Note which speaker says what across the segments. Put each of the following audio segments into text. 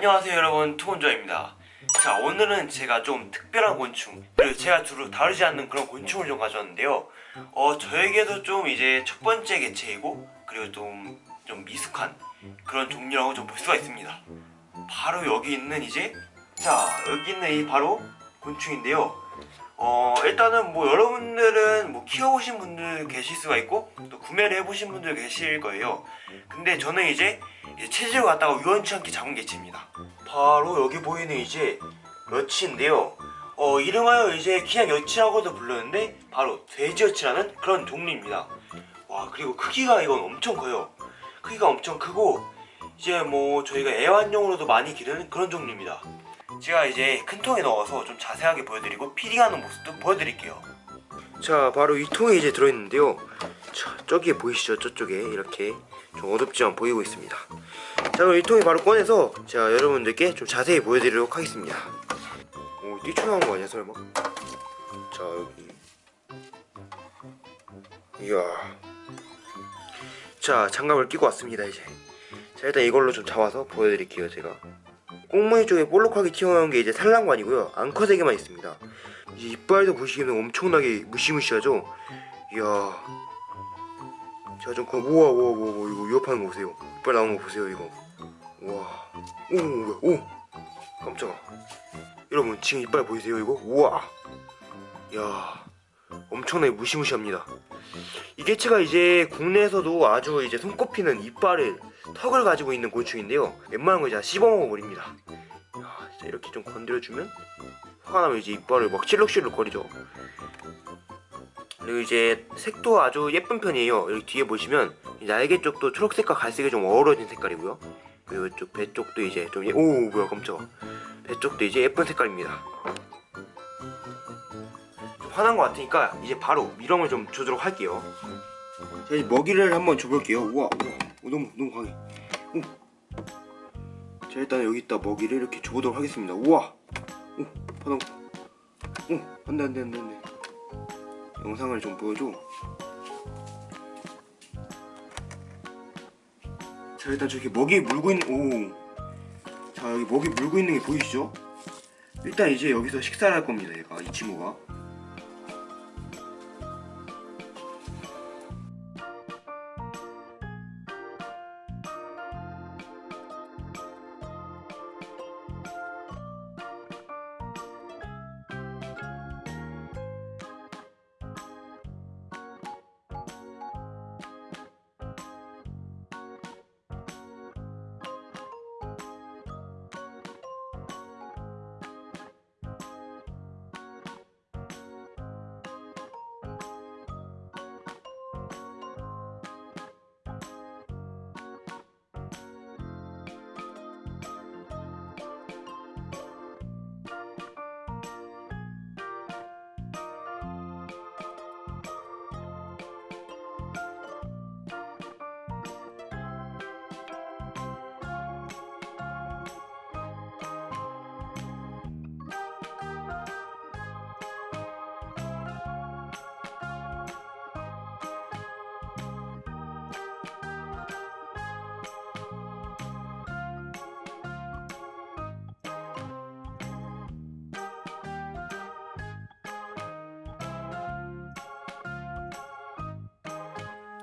Speaker 1: 안녕하세요 여러분. 투건조입니다. 자 오늘은 제가 좀 특별한 곤충 그리고 제가 주로 다루지 않는 그런 곤충을 좀 가져왔는데요. 어 저에게도 좀 이제 첫 번째 개체이고 그리고 좀, 좀 미숙한 그런 종류라고 좀 볼 수가 있습니다. 바로 여기 있는 이제 자 여기 있는 이 바로 곤충인데요. 어 일단은 뭐 여러분들은 뭐 키워보신 분들 계실 수가 있고 또 구매를 해보신 분들 계실 거예요. 근데 저는 이제 체질을 갖다가 우연치 않게 잡은 개체입니다. 바로 여기 보이는 이제 여치인데요. 어 이름하여 이제 그냥 여치라고도 부르는데 바로 돼지여치라는 그런 종류입니다. 와 그리고 크기가 이건 엄청 커요. 크기가 엄청 크고 이제 뭐 저희가 애완용으로도 많이 기르는 그런 종류입니다. 제가 이제 큰 통에 넣어서 좀 자세하게 보여드리고 피딩하는 모습도 보여드릴게요. 자 바로 이 통에 이제 들어있는데요. 자 저기에 보이시죠? 저쪽에 이렇게 좀 어둡지만 보이고 있습니다 자 그럼 이 통에 바로 꺼내서 제가 여러분들께 좀 자세히 보여드리도록 하겠습니다. 오 뛰쳐나온 거 아니야 설마? 자 여기. 이야. 자 장갑을 끼고 왔습니다 이제. 자 일단 이걸로 좀 잡아서 보여드릴게요 제가. 꽁무니 쪽에 볼록하게 튀어나온 게 이제 산란관이고요. 앙컷에게만 있습니다. 이제 이빨도 보시면 엄청나게 무시무시하죠? 이야. 제가 좀 그, 우와 우와 우와 우와, 이거 위협하는 거 보세요. 이빨 나오는 거 보세요 이거 우와. 오 오. 깜짝아. 여러분 지금 이빨 보이세요 이거? 우와. 야 엄청나게 무시무시합니다. 이 개체가 이제 국내에서도 아주 이제 손꼽히는 이빨을 턱을 가지고 있는 곤충인데요. 웬만한 거 이제 다 씹어먹어 버립니다. 야, 진짜 이렇게 좀 건드려주면 화가 나면 이제 이빨을 막 실룩실룩 거리죠. 그리고 이제 색도 아주 예쁜 편이에요. 여기 뒤에 보시면 이 날개 쪽도 초록색과 갈색이 좀 어우러진 색깔이고요 그리고 이쪽 배 쪽도 이제 좀 예- 오 뭐야 깜짝아. 배 쪽도 이제 예쁜 색깔입니다. 좀 화난 것 같으니까 이제 바로 미럼을 좀 주도록 할게요. 자 이제 먹이를 한번 줘볼게요. 우와 우와 오, 너무 너무 강해. 오. 자 일단 여기 있다 먹이를 이렇게 줘보도록 하겠습니다. 우와. 오 바닥 오 안 돼 안 돼 안 돼 안 돼. 영상을 좀 보여줘 자 일단 저기 먹이 물고 있는 오자 여기 먹이 물고 있는 게 보이시죠? 일단 이제 여기서 식사를 할 겁니다 얘가 이 친구가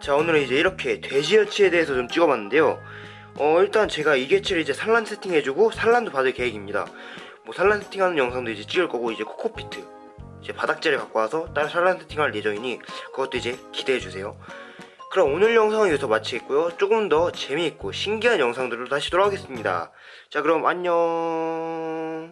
Speaker 1: 자 오늘은 이제 이렇게 돼지여치에 대해서 좀 찍어봤는데요. 어 일단 제가 이 개체를 이제 산란 세팅해주고 산란도 받을 계획입니다. 뭐 산란 세팅하는 영상도 이제 찍을 거고 이제 코코피트 이제 바닥재를 갖고 와서 따로 산란 세팅할 예정이니 그것도 이제 기대해주세요. 그럼 오늘 영상은 여기서 마치겠고요. 조금 더 재미있고 신기한 영상들로 다시 돌아오겠습니다. 자 그럼 안녕